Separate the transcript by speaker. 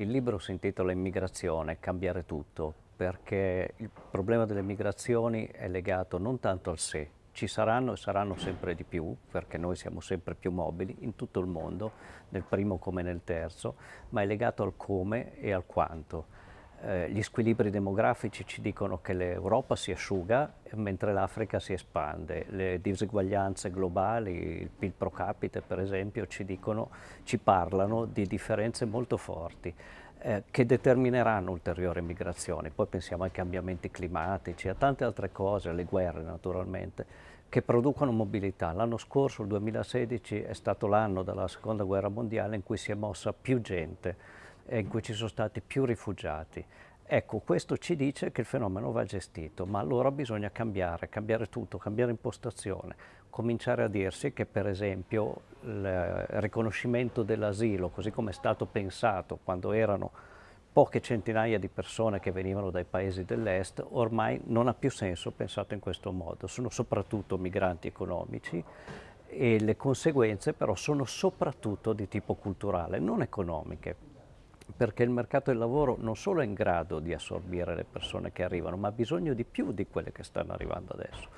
Speaker 1: Il libro si intitola Immigrazione, cambiare tutto, perché il problema delle migrazioni è legato non tanto al sé, ci saranno e saranno sempre di più, perché noi siamo sempre più mobili in tutto il mondo, nel primo come nel terzo, ma è legato al come e al quanto. Eh, gli squilibri demografici ci dicono che l'Europa si asciuga mentre l'Africa si espande. Le diseguaglianze globali, il PIL pro capite per esempio, ci, dicono, ci parlano di differenze molto forti eh, che determineranno ulteriori migrazioni. Poi pensiamo ai cambiamenti climatici, a tante altre cose, alle guerre naturalmente, che producono mobilità. L'anno scorso, il 2016, è stato l'anno della seconda guerra mondiale in cui si è mossa più gente in cui ci sono stati più rifugiati. Ecco, questo ci dice che il fenomeno va gestito, ma allora bisogna cambiare, cambiare tutto, cambiare impostazione, cominciare a dirsi che per esempio il riconoscimento dell'asilo, così come è stato pensato quando erano poche centinaia di persone che venivano dai paesi dell'est, ormai non ha più senso pensato in questo modo. Sono soprattutto migranti economici e le conseguenze però sono soprattutto di tipo culturale, non economiche perché il mercato del lavoro non solo è in grado di assorbire le persone che arrivano, ma ha bisogno di più di quelle che stanno arrivando adesso.